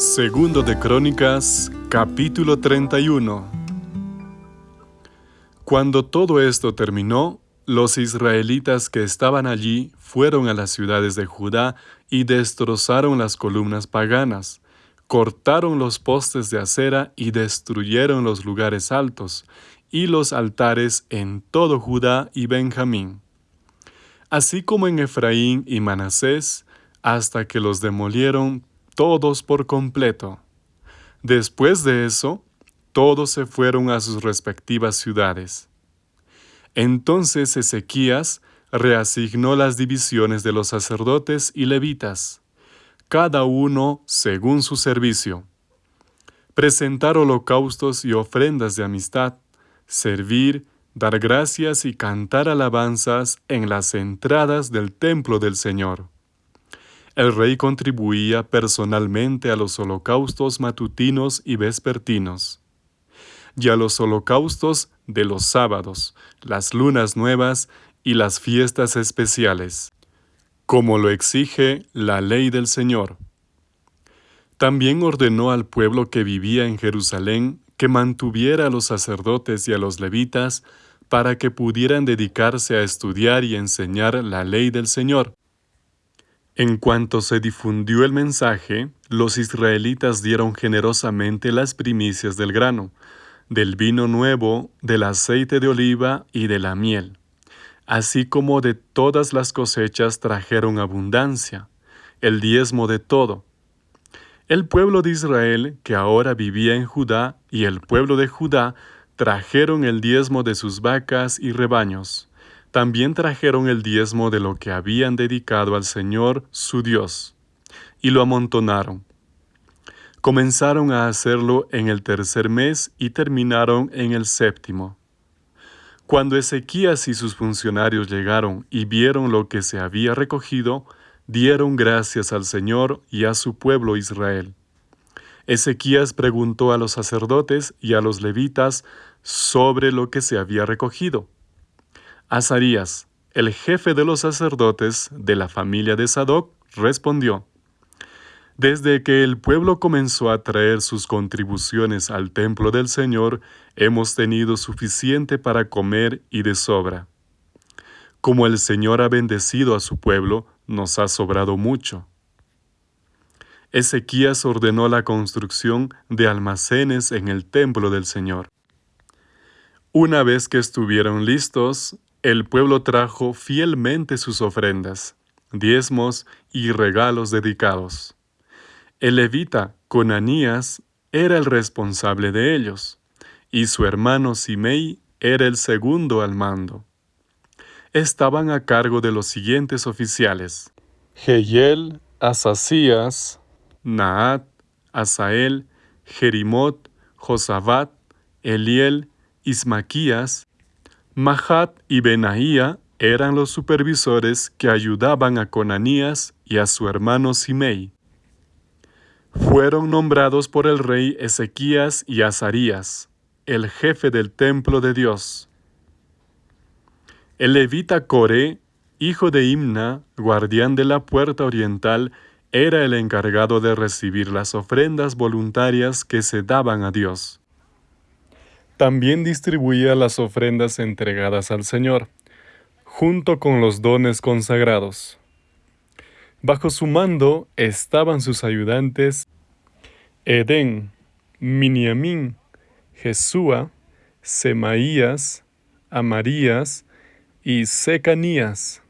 Segundo de Crónicas, capítulo 31. Cuando todo esto terminó, los israelitas que estaban allí fueron a las ciudades de Judá y destrozaron las columnas paganas, cortaron los postes de acera y destruyeron los lugares altos y los altares en todo Judá y Benjamín, así como en Efraín y Manasés, hasta que los demolieron todos por completo. Después de eso, todos se fueron a sus respectivas ciudades. Entonces Ezequías reasignó las divisiones de los sacerdotes y levitas, cada uno según su servicio. Presentar holocaustos y ofrendas de amistad, servir, dar gracias y cantar alabanzas en las entradas del templo del Señor. El rey contribuía personalmente a los holocaustos matutinos y vespertinos, y a los holocaustos de los sábados, las lunas nuevas y las fiestas especiales, como lo exige la ley del Señor. También ordenó al pueblo que vivía en Jerusalén que mantuviera a los sacerdotes y a los levitas para que pudieran dedicarse a estudiar y enseñar la ley del Señor, en cuanto se difundió el mensaje, los israelitas dieron generosamente las primicias del grano, del vino nuevo, del aceite de oliva y de la miel. Así como de todas las cosechas trajeron abundancia, el diezmo de todo. El pueblo de Israel, que ahora vivía en Judá, y el pueblo de Judá, trajeron el diezmo de sus vacas y rebaños también trajeron el diezmo de lo que habían dedicado al Señor su Dios, y lo amontonaron. Comenzaron a hacerlo en el tercer mes y terminaron en el séptimo. Cuando Ezequías y sus funcionarios llegaron y vieron lo que se había recogido, dieron gracias al Señor y a su pueblo Israel. Ezequías preguntó a los sacerdotes y a los levitas sobre lo que se había recogido. Azarías, el jefe de los sacerdotes de la familia de Sadoc, respondió, Desde que el pueblo comenzó a traer sus contribuciones al templo del Señor, hemos tenido suficiente para comer y de sobra. Como el Señor ha bendecido a su pueblo, nos ha sobrado mucho. Ezequías ordenó la construcción de almacenes en el templo del Señor. Una vez que estuvieron listos, el pueblo trajo fielmente sus ofrendas, diezmos y regalos dedicados. El levita Conanías era el responsable de ellos, y su hermano Simei era el segundo al mando. Estaban a cargo de los siguientes oficiales: Geyel, Asasías, Naat, Asael, Jerimot, Josabat, Eliel, Ismaquías, Mahat y Benaía eran los supervisores que ayudaban a Conanías y a su hermano Simei. Fueron nombrados por el rey Ezequías y Azarías, el jefe del templo de Dios. El levita Coré, hijo de Imna, guardián de la puerta oriental, era el encargado de recibir las ofrendas voluntarias que se daban a Dios. También distribuía las ofrendas entregadas al Señor, junto con los dones consagrados. Bajo su mando estaban sus ayudantes Edén, Miniamín, Jesúa, Semaías, Amarías y Secanías.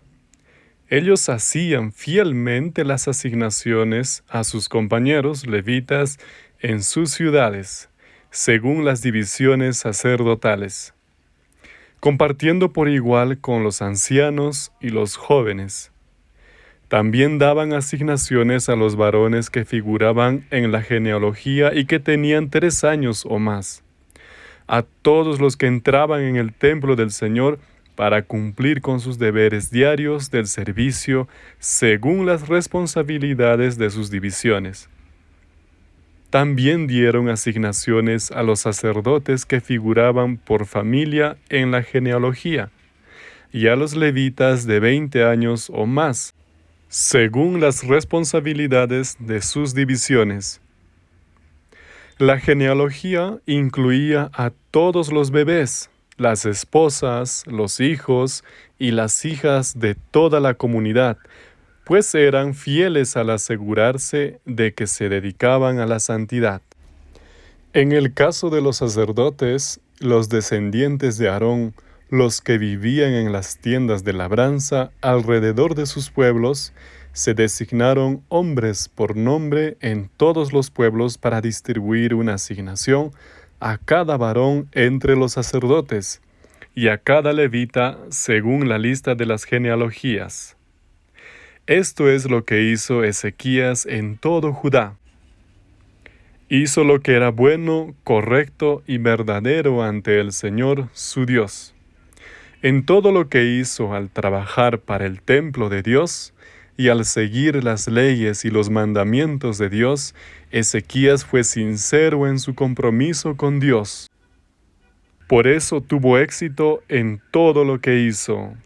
Ellos hacían fielmente las asignaciones a sus compañeros levitas en sus ciudades según las divisiones sacerdotales, compartiendo por igual con los ancianos y los jóvenes. También daban asignaciones a los varones que figuraban en la genealogía y que tenían tres años o más, a todos los que entraban en el templo del Señor para cumplir con sus deberes diarios del servicio según las responsabilidades de sus divisiones también dieron asignaciones a los sacerdotes que figuraban por familia en la genealogía, y a los levitas de veinte años o más, según las responsabilidades de sus divisiones. La genealogía incluía a todos los bebés, las esposas, los hijos y las hijas de toda la comunidad, pues eran fieles al asegurarse de que se dedicaban a la santidad. En el caso de los sacerdotes, los descendientes de Aarón, los que vivían en las tiendas de labranza alrededor de sus pueblos, se designaron hombres por nombre en todos los pueblos para distribuir una asignación a cada varón entre los sacerdotes y a cada levita según la lista de las genealogías. Esto es lo que hizo Ezequías en todo Judá. Hizo lo que era bueno, correcto y verdadero ante el Señor su Dios. En todo lo que hizo al trabajar para el templo de Dios y al seguir las leyes y los mandamientos de Dios, Ezequías fue sincero en su compromiso con Dios. Por eso tuvo éxito en todo lo que hizo.